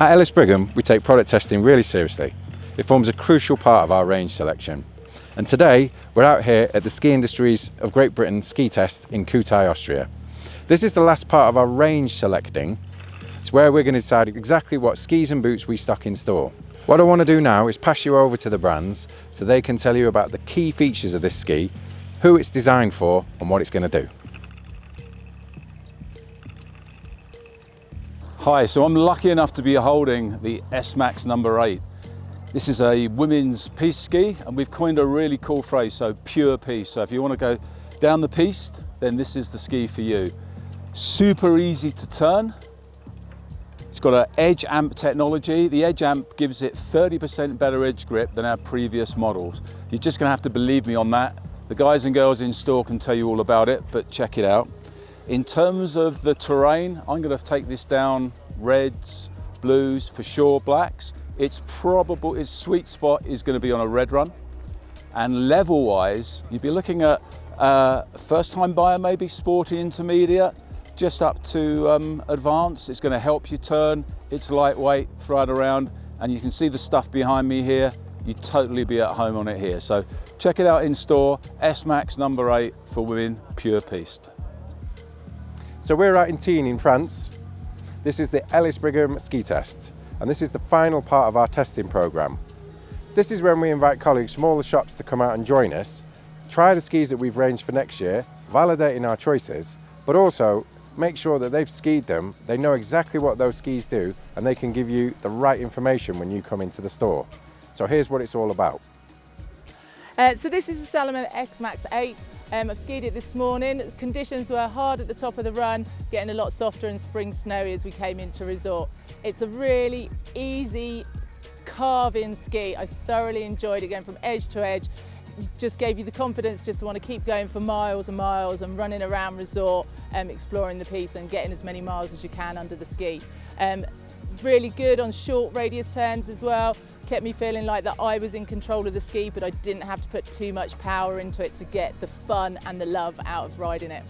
At Ellis Brigham, we take product testing really seriously. It forms a crucial part of our range selection. And today, we're out here at the Ski Industries of Great Britain ski test in Kühtai, Austria. This is the last part of our range selecting. It's where we're going to decide exactly what skis and boots we stock in store. What I want to do now is pass you over to the brands so they can tell you about the key features of this ski, who it's designed for and what it's going to do. Hi, so I'm lucky enough to be holding the S-Max number 8. This is a women's piste ski and we've coined a really cool phrase, so pure piste. So if you want to go down the piste, then this is the ski for you. Super easy to turn. It's got an edge amp technology. The edge amp gives it 30% better edge grip than our previous models. You're just gonna have to believe me on that. The guys and girls in store can tell you all about it, but check it out. In terms of the terrain, I'm gonna take this down reds, blues, for sure blacks. It's probable, its sweet spot is gonna be on a red run. And level wise, you'd be looking at uh, first time buyer, maybe sporty intermediate, just up to um, advanced. It's gonna help you turn. It's lightweight, throw it around, and you can see the stuff behind me here. You'd totally be at home on it here. So check it out in store, S-Max number eight for women, pure piste. So we're out in Tignes in France. This is the Ellis Brigham ski test and this is the final part of our testing programme. This is when we invite colleagues from all the shops to come out and join us, try the skis that we've ranged for next year, validating our choices, but also make sure that they've skied them, they know exactly what those skis do, and they can give you the right information when you come into the store. So here's what it's all about. Uh, so this is the Salomon S-Max 8. Um, I've skied it this morning. Conditions were hard at the top of the run, getting a lot softer and spring snowy as we came into resort. It's a really easy carve-in ski. I thoroughly enjoyed it going from edge to edge. Just gave you the confidence just to want to keep going for miles and miles and running around resort, um, exploring the piste and getting as many miles as you can under the ski. Um, really good on short radius turns as well kept me feeling like that I was in control of the ski, but I didn't have to put too much power into it to get the fun and the love out of riding it.